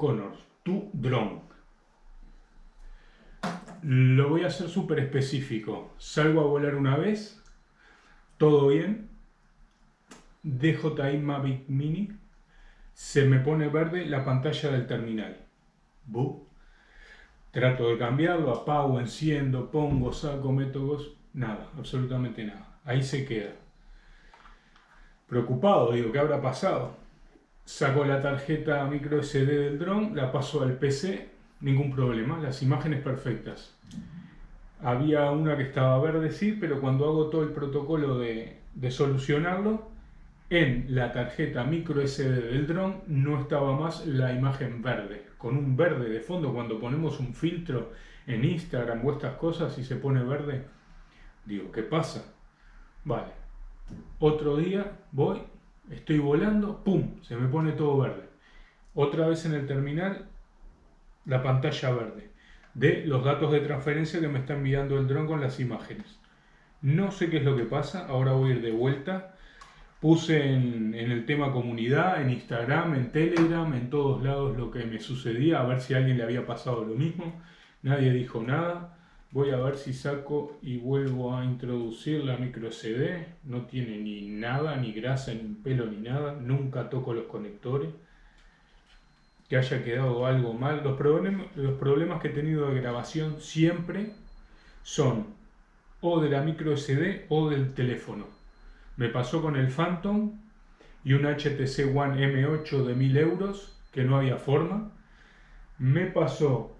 Connor, tu dron. Lo voy a hacer súper específico. Salgo a volar una vez, todo bien. DJI Mavic Mini, se me pone verde la pantalla del terminal. Trato de cambiarlo, apago, enciendo, pongo, saco, meto, nada, absolutamente nada. Ahí se queda. Preocupado, digo, ¿qué habrá pasado? Saco la tarjeta micro SD del dron, la paso al PC, ningún problema, las imágenes perfectas. Había una que estaba verde, sí, pero cuando hago todo el protocolo de, de solucionarlo, en la tarjeta micro SD del dron no estaba más la imagen verde, con un verde de fondo. Cuando ponemos un filtro en Instagram o estas cosas y se pone verde, digo, ¿qué pasa? Vale, otro día voy, estoy volando, ¡pum! Se me pone todo verde. Otra vez en el terminal, la pantalla verde de los datos de transferencia que me está enviando el dron con las imágenes. No sé qué es lo que pasa, ahora voy a ir de vuelta. Puse en, en, el tema comunidad, en Instagram, en Telegram, en todos lados lo que me sucedía, a ver si a alguien le había pasado lo mismo. Nadie dijo nada. Voy a ver si saco y vuelvo a introducir la micro SD. No tiene ni nada, ni grasa, ni pelo, ni nada. Nunca toco los conectores. Que haya quedado algo mal. Los, problemas, los problemas que he tenido de grabación siempre son o de la micro SD o del teléfono. Me pasó con el Phantom y un HTC One M8 de 1000 euros que no había forma. Me pasó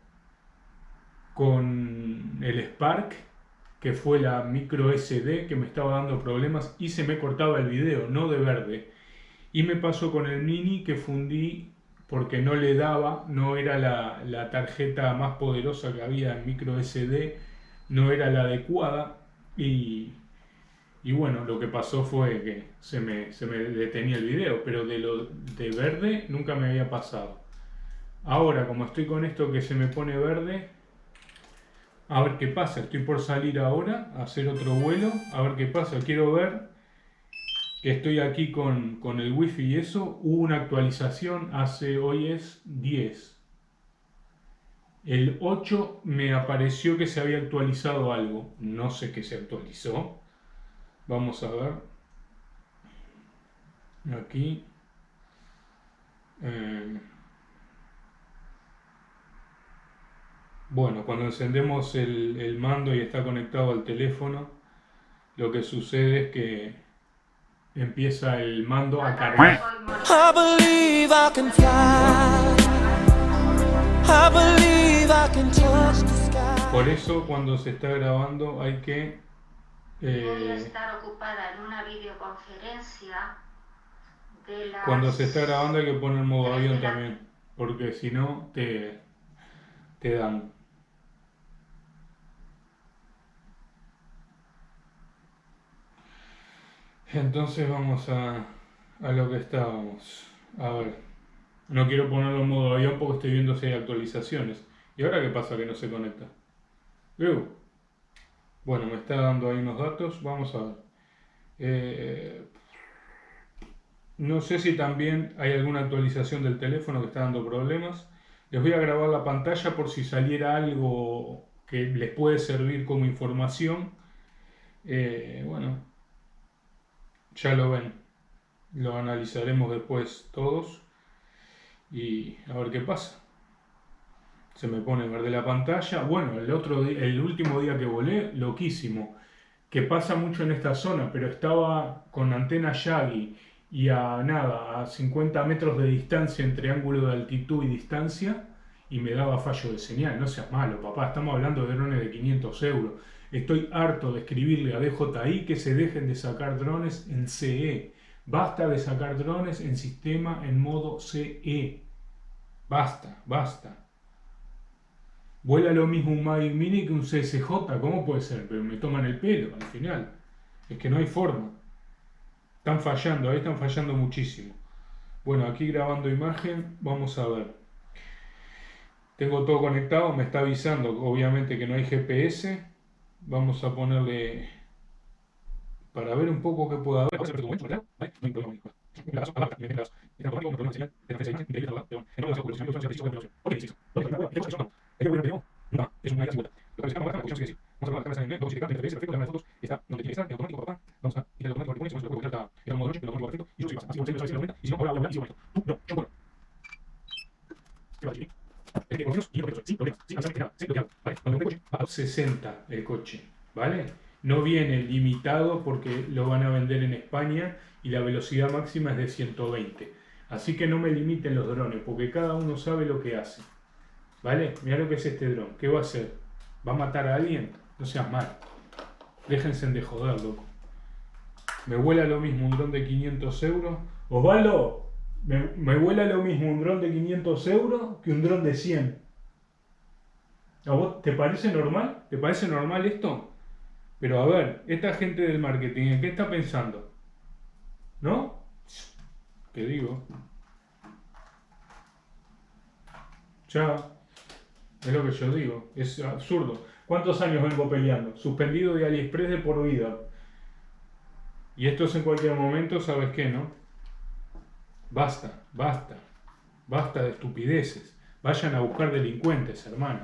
con el Spark, que fue la micro SD que me estaba dando problemas y se me cortaba el video, no de verde. Y me pasó con el Mini que fundí porque no le daba, no era la, tarjeta más poderosa que había en micro SD, no era la adecuada y, y bueno, lo que pasó fue que se me, se me detenía el video, pero de lo de verde nunca me había pasado. Ahora, como estoy con esto que se me pone verde, a ver qué pasa. Estoy por salir ahora a hacer otro vuelo. A ver qué pasa. Quiero ver que estoy aquí con, con el wifi y eso. Hubo una actualización hace, hoy es 10. El 8 me apareció que se había actualizado algo. No sé qué se actualizó. Vamos a ver. Aquí. Eh, Bueno, cuando encendemos el, mando y está conectado al teléfono, lo que sucede es que empieza el mando a cargar. Por eso cuando se está grabando hay que... Eh, estar ocupada en una videoconferencia Cuando se está grabando hay que poner modo avión también, porque si no te, te dan Entonces vamos a, a lo que estábamos. A ver, no quiero ponerlo en modo avión porque estoy viendo si hay actualizaciones. ¿Y ahora qué pasa que no se conecta? Bueno, me está dando ahí unos datos. Vamos a ver. Eh, no sé si también hay alguna actualización del teléfono que está dando problemas. Les voy a grabar la pantalla por si saliera algo que les puede servir como información. Eh, bueno, ya lo ven. Lo analizaremos después todos y a ver qué pasa. Se me pone verde la pantalla. Bueno, el, otro el último día que volé, loquísimo. Que pasa mucho en esta zona, pero estaba con antena Yagi y a nada, a 50 metros de distancia entre ángulo de altitud y distancia y me daba fallo de señal. No seas malo, papá, estamos hablando de drones de 500 euros. Estoy harto de escribirle a DJI que se dejen de sacar drones en CE. Basta de sacar drones en sistema en modo CE. Basta, basta. Vuela lo mismo un Mavic Mini que un CSJ, ¿cómo puede ser? Pero me toman el pelo al final. Es que no hay forma. Están fallando, ahí están fallando muchísimo. Bueno, aquí grabando imagen, vamos a ver. Tengo todo conectado, me está avisando obviamente que no hay GPS vamos a ponerle para ver un poco qué puede haber. 60 el coche, ¿vale? No viene limitado porque lo van a vender en España y la velocidad máxima es de 120. Así que no me limiten los drones porque cada uno sabe lo que hace. ¿Vale? Mira lo que es este dron. ¿Qué va a hacer? ¿Va a matar a alguien? No seas mal. Déjense de joder, loco. Me vuela lo mismo un dron de 500 euros. Osvaldo, me, me vuela lo mismo un dron de 500 euros que un dron de 100. ¿A vos te parece normal? ¿Te parece normal esto? Pero a ver, esta gente del marketing, ¿en qué está pensando? ¿No? ¿Qué digo? Ya, es lo que yo digo, es absurdo. ¿Cuántos años vengo peleando? Suspendido de AliExpress de por vida. Y esto es en cualquier momento, ¿sabes qué, no? Basta, basta, basta de estupideces. Vayan a buscar delincuentes, hermano.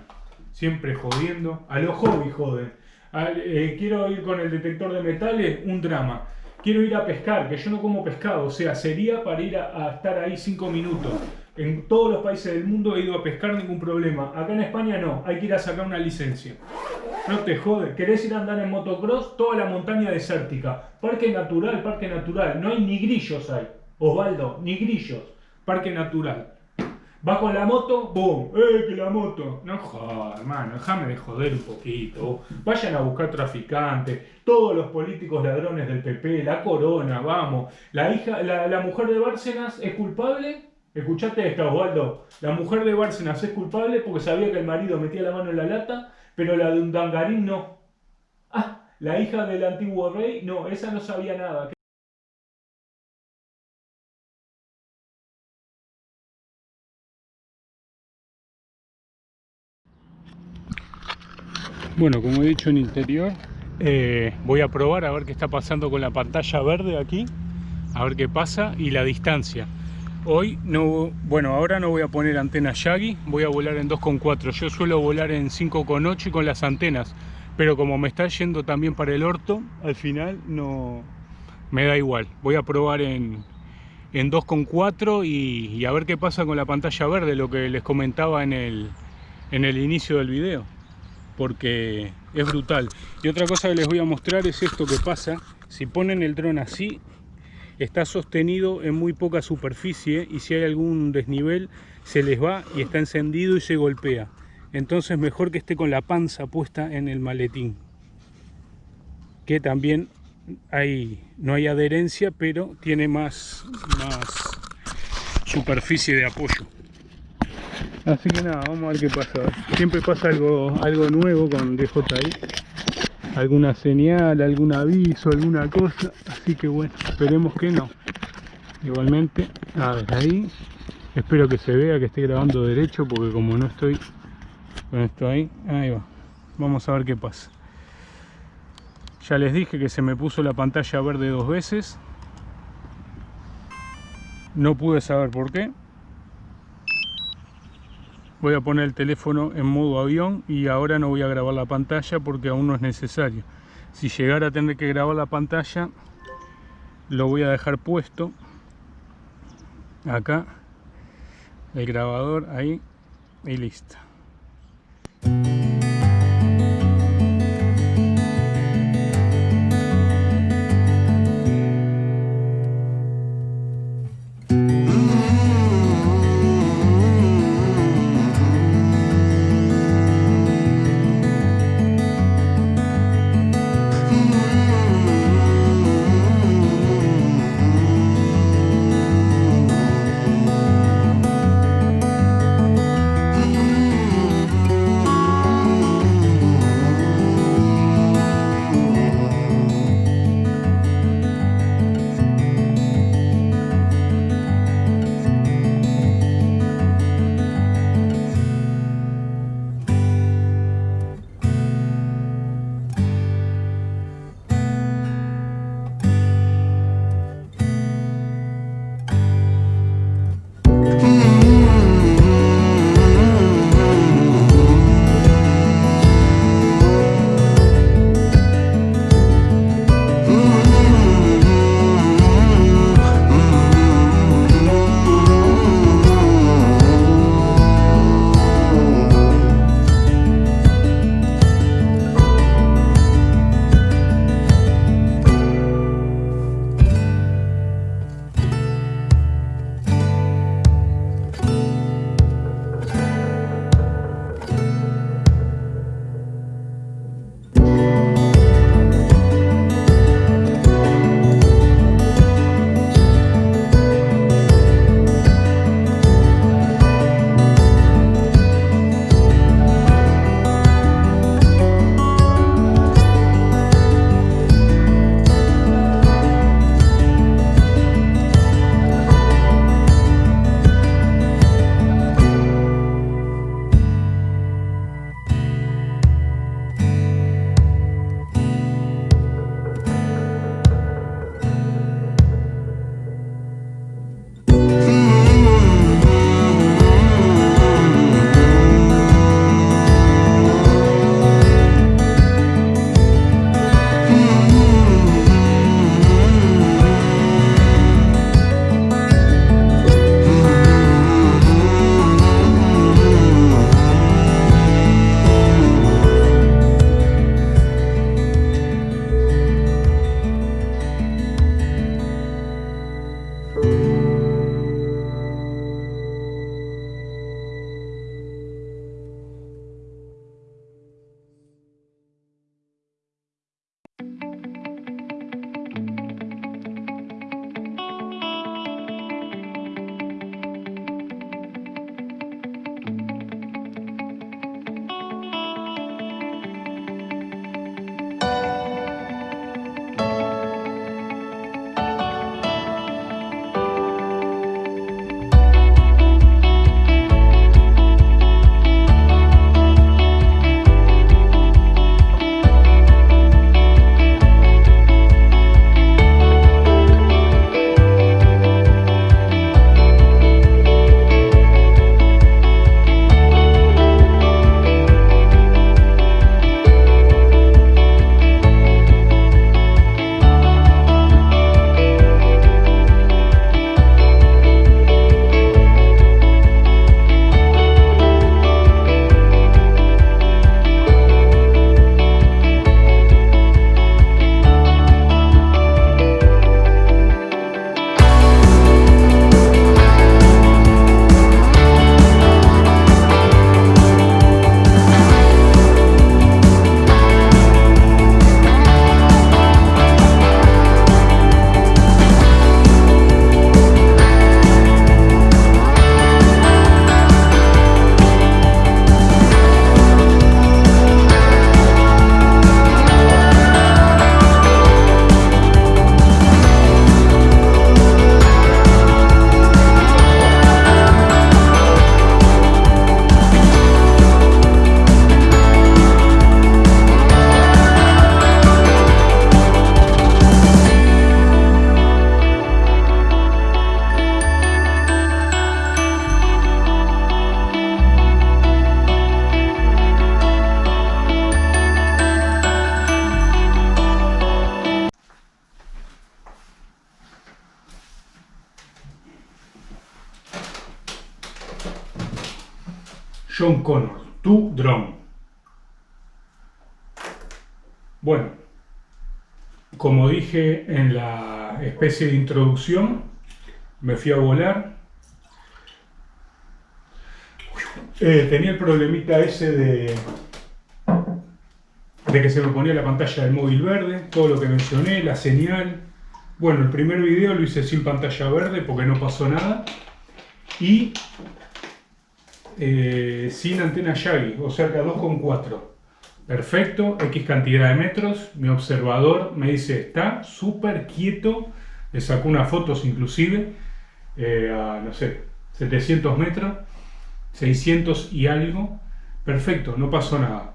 Siempre jodiendo. A los hobby joden. Eh, quiero ir con el detector de metales, un drama. Quiero ir a pescar, que yo no como pescado, o sea, sería para ir a, estar ahí cinco minutos. En todos los países del mundo he ido a pescar, ningún problema. Acá en España no, hay que ir a sacar una licencia. No te jode, ¿querés ir a andar en motocross? Toda la montaña desértica. Parque natural, parque natural. No hay ni grillos ahí. Osvaldo, ni grillos. Parque natural. Va con la moto, ¡boom! ¡Eh, que la moto! No joder, hermano, déjame de joder un poquito. Vayan a buscar traficantes, todos los políticos ladrones del PP, la corona, vamos. La hija, la, mujer de Bárcenas es culpable. Escuchate esta, Osvaldo. La mujer de Bárcenas es culpable porque sabía que el marido metía la mano en la lata, pero la de un dangarín no. Ah, la hija del antiguo rey, no, esa no sabía nada. Bueno, como he dicho en interior, eh, voy a probar a ver qué está pasando con la pantalla verde aquí, a ver qué pasa y la distancia. Hoy no, bueno, ahora no voy a poner antena Yagi, voy a volar en 2.4. Yo suelo volar en 5.8 con las antenas, pero como me está yendo también para el orto, al final no me da igual. Voy a probar en, en 2.4 y, y a ver qué pasa con la pantalla verde, lo que les comentaba en el, en el inicio del video porque es brutal. Y otra cosa que les voy a mostrar es esto que pasa. Si ponen el dron así, está sostenido en muy poca superficie y si hay algún desnivel se les va y está encendido y se golpea. Entonces mejor que esté con la panza puesta en el maletín. Que también hay, no hay adherencia, pero tiene más, más superficie de apoyo. Así que nada, vamos a ver qué pasa. Siempre pasa algo, algo nuevo con DJI. Alguna señal, algún aviso, alguna cosa. Así que bueno, esperemos que no. Igualmente, a ver, ahí. Espero que se vea que esté grabando derecho porque como no estoy con esto ahí, ahí va. Vamos a ver qué pasa. Ya les dije que se me puso la pantalla verde dos veces. No pude saber por qué voy a poner el teléfono en modo avión y ahora no voy a grabar la pantalla porque aún no es necesario. Si llegara a tener que grabar la pantalla lo voy a dejar puesto acá el grabador ahí y listo John Connor, tu drone. Bueno, como dije en la especie de introducción, me fui a volar. Eh, tenía el problemita ese de, de que se me ponía la pantalla del móvil verde, todo lo que mencioné, la señal. Bueno, el primer video lo hice sin pantalla verde porque no pasó nada. Y eh, sin antena Yagi, o sea que a 2,4. Perfecto, X cantidad de metros. Mi observador me dice, está súper quieto. Le sacó unas fotos inclusive eh, a, no sé, 700 metros, 600 y algo. Perfecto, no pasó nada.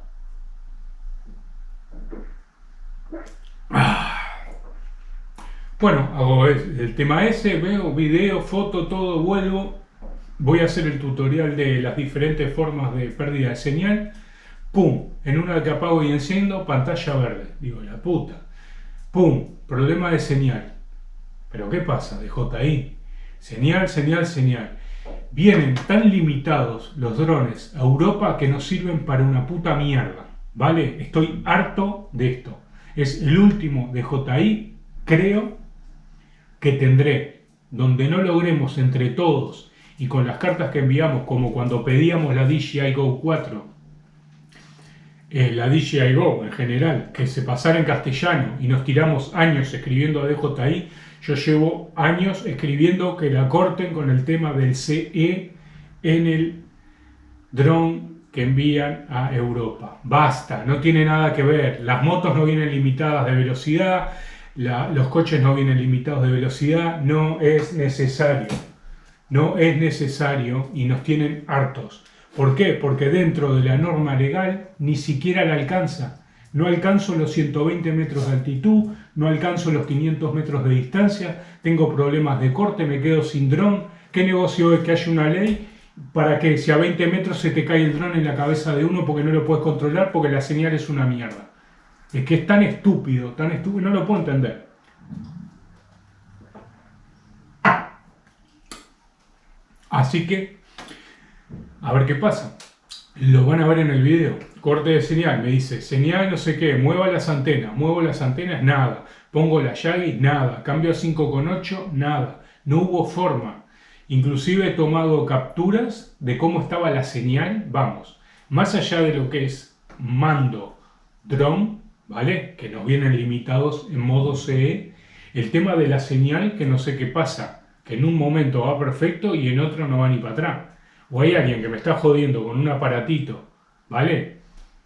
Ah. Bueno, hago el tema ese, veo video, foto, todo, vuelvo voy a hacer el tutorial de las diferentes formas de pérdida de señal. ¡Pum! En una que apago y enciendo, pantalla verde. Digo, la puta. ¡Pum! Problema de señal. ¿Pero qué pasa? De JI. Señal, señal, señal. Vienen tan limitados los drones a Europa que no sirven para una puta mierda. ¿Vale? Estoy harto de esto. Es el último de JI, creo, que tendré. Donde no logremos entre todos y con las cartas que enviamos, como cuando pedíamos la DJI Go 4, eh, la DJI Go en general, que se pasara en castellano y nos tiramos años escribiendo a DJI, yo llevo años escribiendo que la corten con el tema del CE en el dron que envían a Europa. Basta, no tiene nada que ver. Las motos no vienen limitadas de velocidad, los coches no vienen limitados de velocidad, no es necesario no es necesario y nos tienen hartos. ¿Por qué? Porque dentro de la norma legal ni siquiera la alcanza. No alcanzo los 120 metros de altitud, no alcanzo los 500 metros de distancia, tengo problemas de corte, me quedo sin dron. ¿Qué negocio es que haya una ley para que si a 20 metros se te cae el dron en la cabeza de uno porque no lo puedes controlar porque la señal es una mierda? Es que es tan estúpido, tan estúpido, no lo puedo entender. Así que, a ver qué pasa. Lo van a ver en el video. Corte de señal, me dice, señal no sé qué, mueva las antenas, muevo las antenas, nada. Pongo la Yagi, nada. Cambio a 5.8, nada. No hubo forma. Inclusive he tomado capturas de cómo estaba la señal, vamos. Más allá de lo que es mando drone, ¿vale? Que nos vienen limitados en modo CE. El tema de la señal, que no sé qué pasa que en un momento va perfecto y en otro no va ni para atrás. O hay alguien que me está jodiendo con un aparatito, ¿vale?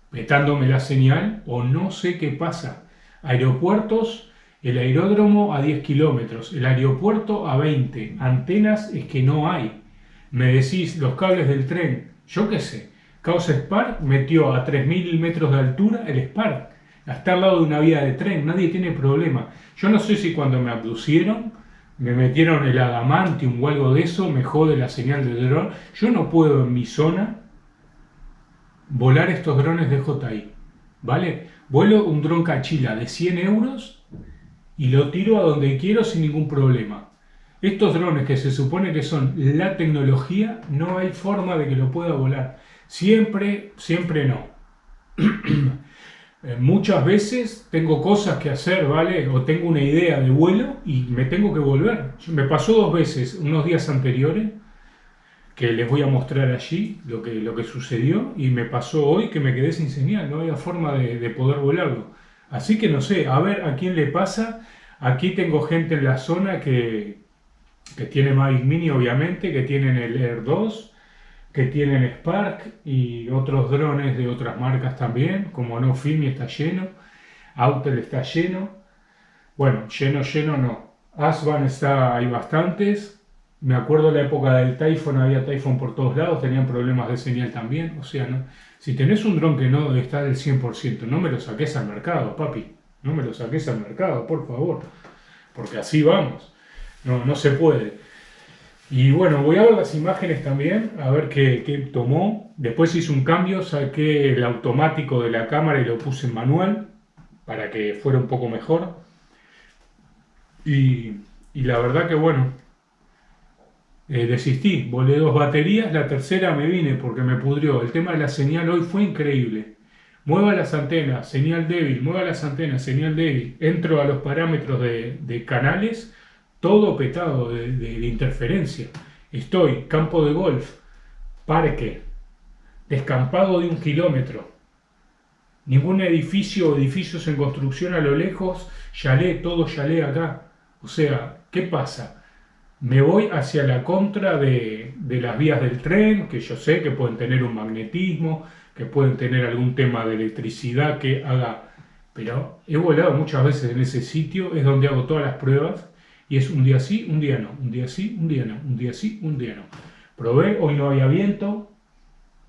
Petándome la señal o no sé qué pasa. Aeropuertos, el aeródromo a 10 kilómetros, el aeropuerto a 20, antenas es que no hay. Me decís los cables del tren, yo qué sé. Caos Spark metió a 3.000 metros de altura el Spark. Está al lado de una vía de tren, nadie tiene problema. Yo no sé si cuando me abducieron me metieron el adamantium o algo de eso, me jode la señal de dron. Yo no puedo en mi zona volar estos drones de JI, ¿vale? Vuelo un dron cachila de 100 euros y lo tiro a donde quiero sin ningún problema. Estos drones que se supone que son la tecnología, no hay forma de que lo pueda volar. Siempre, siempre no. Eh, muchas veces tengo cosas que hacer, ¿vale? O tengo una idea de vuelo y me tengo que volver. Me pasó dos veces, unos días anteriores, que les voy a mostrar allí lo que, lo que sucedió, y me pasó hoy que me quedé sin señal, no había forma de, poder volarlo. Así que no sé, a ver a quién le pasa. Aquí tengo gente en la zona que, que tiene Mavic Mini, obviamente, que tienen el Air 2, que tienen Spark y otros drones de otras marcas también, como No Filmi está lleno, Autel está lleno, bueno, lleno, lleno no, Asban está, hay bastantes, me acuerdo la época del Typhoon, había Typhoon por todos lados, tenían problemas de señal también, o sea, si tenés un dron que no está del 100%, no me lo saques al mercado, papi, no me lo saques al mercado, por favor, porque así vamos, no, no se puede. Y bueno, voy a ver las imágenes también, a ver qué, tomó. Después hice un cambio, saqué el automático de la cámara y lo puse en manual para que fuera un poco mejor. Y, la verdad que bueno, eh, desistí, volé dos baterías, la tercera me vine porque me pudrió. El tema de la señal hoy fue increíble. Mueva las antenas, señal débil, mueva las antenas, señal débil. Entro a los parámetros de, canales, todo petado de, de, interferencia. Estoy, campo de golf, parque, descampado de un kilómetro. Ningún edificio o edificios en construcción a lo lejos, yalé, todo yalé acá. O sea, ¿qué pasa? me voy hacia la contra de, las vías del tren, que yo sé que pueden tener un magnetismo, que pueden tener algún tema de electricidad que haga... Pero he volado muchas veces en ese sitio, es donde hago todas las pruebas, y es un día sí, un día no, un día sí, un día no, un día sí, un día no. Probé, hoy no había viento,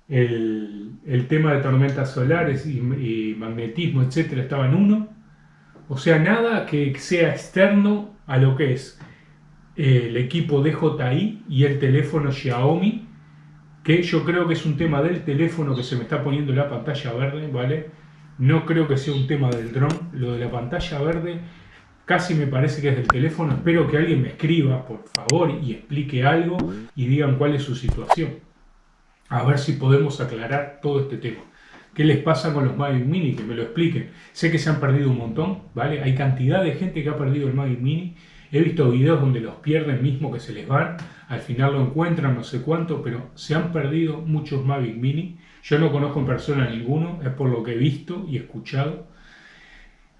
el, tema de tormentas solares y, magnetismo, etcétera, estaba en uno. O sea, nada que sea externo a lo que es el equipo DJI y el teléfono Xiaomi, que yo creo que es un tema del teléfono que se me está poniendo la pantalla verde, ¿vale? No creo que sea un tema del dron, lo de la pantalla verde casi me parece que es del teléfono. Espero que alguien me escriba, por favor, y explique algo y digan cuál es su situación. A ver si podemos aclarar todo este tema. ¿Qué les pasa con los Mavic Mini? Que me lo expliquen. Sé que se han perdido un montón, ¿vale? Hay cantidad de gente que ha perdido el Mavic Mini He visto videos donde los pierden mismo que se les van, al final lo encuentran, no sé cuánto, pero se han perdido muchos Mavic Mini. Yo no conozco en persona ninguno, es por lo que he visto y escuchado.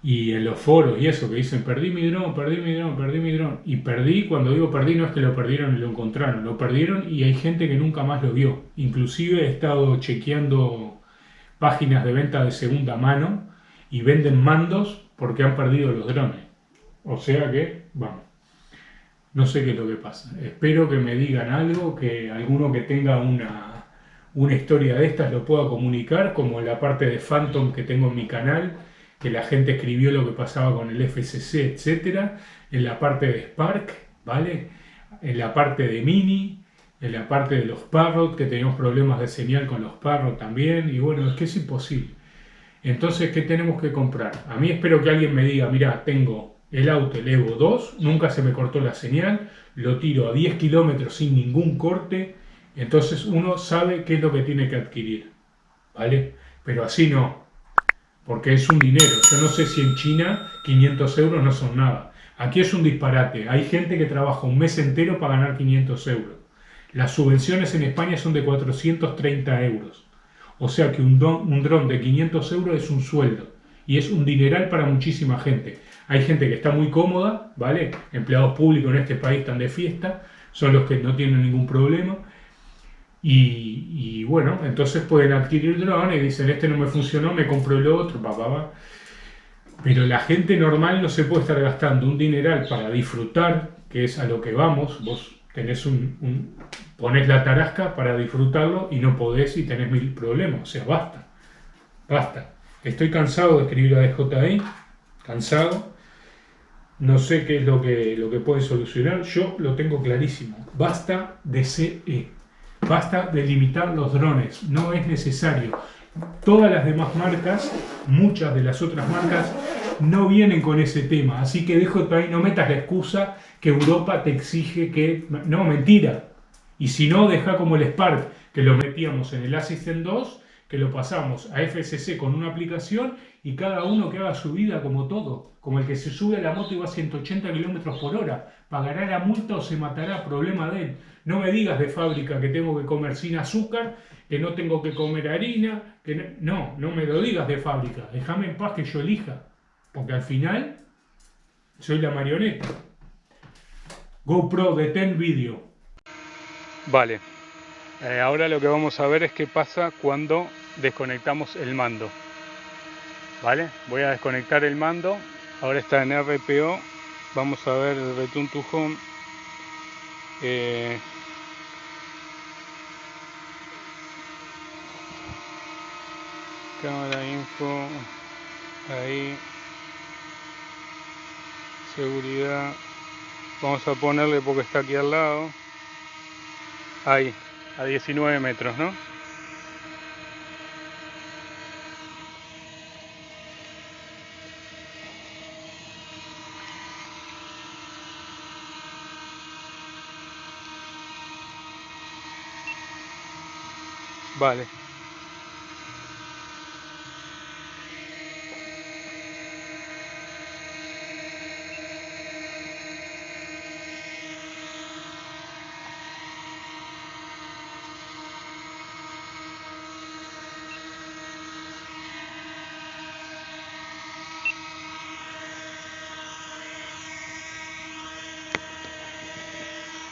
Y en los foros y eso que dicen, perdí mi dron, perdí mi dron, perdí mi dron. Y perdí, cuando digo perdí, no es que lo perdieron y lo encontraron, lo perdieron y hay gente que nunca más lo vio. Inclusive he estado chequeando páginas de venta de segunda mano y venden mandos porque han perdido los drones. O sea que, vamos, no sé qué es lo que pasa. Espero que me digan algo, que alguno que tenga una, una historia de estas lo pueda comunicar, como la parte de Phantom que tengo en mi canal, que la gente escribió lo que pasaba con el FCC, etcétera, en la parte de Spark, ¿vale? En la parte de Mini, en la parte de los Parrot, que teníamos problemas de señal con los Parrot también, y bueno, es que es imposible. Entonces, ¿qué tenemos que comprar? A mí espero que alguien me diga, mira, tengo el auto, el Evo 2, nunca se me cortó la señal, lo tiro a 10 kilómetros sin ningún corte, entonces uno sabe qué es lo que tiene que adquirir, ¿vale? Pero así no, porque es un dinero. Yo no sé si en China 500 euros no son nada. Aquí es un disparate. Hay gente que trabaja un mes entero para ganar 500 euros. Las subvenciones en España son de 430 euros. O sea que un, un dron de 500 euros es un sueldo. Y es un dineral para muchísima gente. Hay gente que está muy cómoda, ¿vale? Empleados públicos en este país están de fiesta, son los que no tienen ningún problema. Y, bueno, entonces pueden adquirir drones dicen, este no me funcionó, me compro el otro, papá, Pero la gente normal no se puede estar gastando un dineral para disfrutar, que es a lo que vamos. Vos tenés un pones la tarasca para disfrutarlo y no podés y tenés mil problemas. O sea, basta, basta. Estoy cansado de escribir a DJI, cansado. No sé qué es lo que, lo que puede solucionar. Yo lo tengo clarísimo. Basta de CE. Basta de limitar los drones. No es necesario. Todas las demás marcas, muchas de las otras marcas, no vienen con ese tema. Así que dejo ahí, no metas la excusa que Europa te exige que... No, mentira. Y si no, deja como el Spark, que lo metíamos en el Assistant 2, que lo pasamos a FSC con una aplicación y cada uno que haga su vida como todo, como el que se sube a la moto y va a 180 km por hora, pagará la multa o se matará, problema de él. No me digas de fábrica que tengo que comer sin azúcar, que no tengo que comer harina, que no, no, me lo digas de fábrica, déjame en paz que yo elija, porque al final soy la marioneta. GoPro detén vídeo. Vale, eh, ahora lo que vamos a ver es qué pasa cuando desconectamos el mando. ¿vale? Voy a desconectar el mando, ahora está en RPO, vamos a ver el Return to Home. Eh, cámara info, ahí, seguridad, vamos a ponerle porque está aquí al lado, ahí, a 19 metros, ¿no? Vale.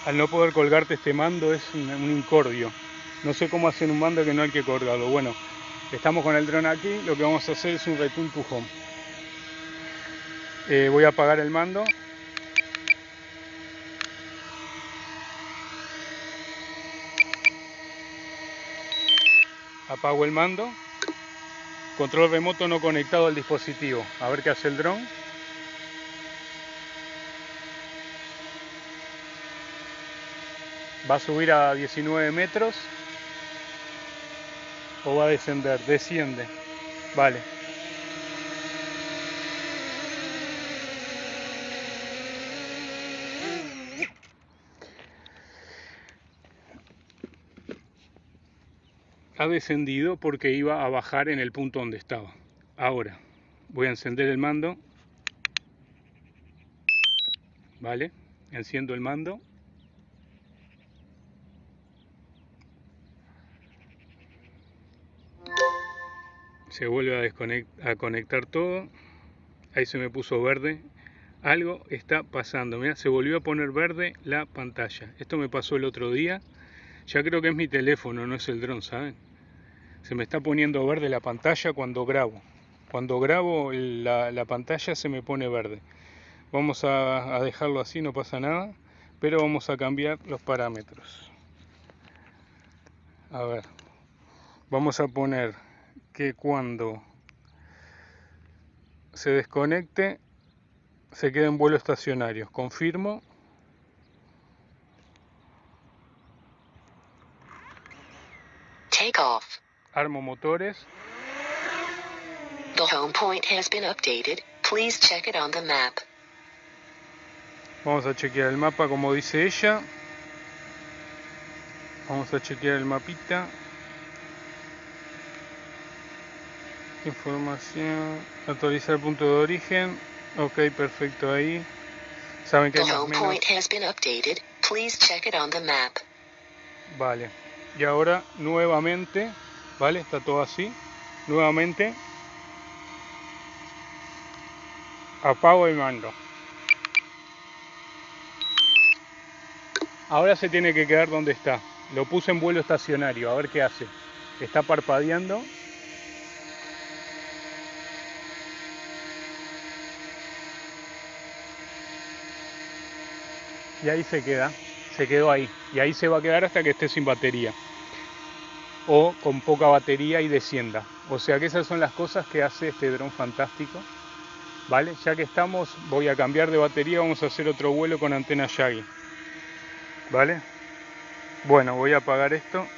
al no poder colgarte este mando es un, incordio. No sé cómo hacen un mando que no hay que colgarlo. Bueno, estamos con el dron aquí, lo que vamos a hacer es un return to home. Eh, voy a apagar el mando. Apago el mando. Control remoto no conectado al dispositivo. A ver qué hace el dron. va a subir a 19 metros o va a descender, desciende, vale. Ha descendido porque iba a bajar en el punto donde estaba. Ahora voy a encender el mando. Vale, enciendo el mando. Se vuelve a, conectar todo ahí se me puso verde algo está pasando mira se volvió a poner verde la pantalla esto me pasó el otro día ya creo que es mi teléfono no es el dron saben se me está poniendo verde la pantalla cuando grabo cuando grabo la, pantalla se me pone verde vamos a dejarlo así no pasa nada pero vamos a cambiar los parámetros. A ver vamos a poner que cuando se desconecte se quede en vuelo estacionario. Confirmo. Take off. Armo motores. The home point has been updated. Please check it on the map. Vamos a chequear el mapa como dice ella. Vamos a chequear el mapita. Información, actualizar el punto de origen. Ok, perfecto ahí. Saben que hay más Vale. Y ahora nuevamente, ¿vale? Está todo así. Nuevamente apago el mando. Ahora se tiene que quedar donde está. Lo puse en vuelo estacionario, a ver qué hace. Está parpadeando y ahí se queda, se quedó ahí y ahí se va a quedar hasta que esté sin batería o con poca batería y descienda. O sea que esas son las cosas que hace este dron fantástico. ¿Vale? Ya que estamos, voy a cambiar de batería, vamos a hacer otro vuelo con antena Yagi. ¿Vale? Bueno, voy a apagar esto.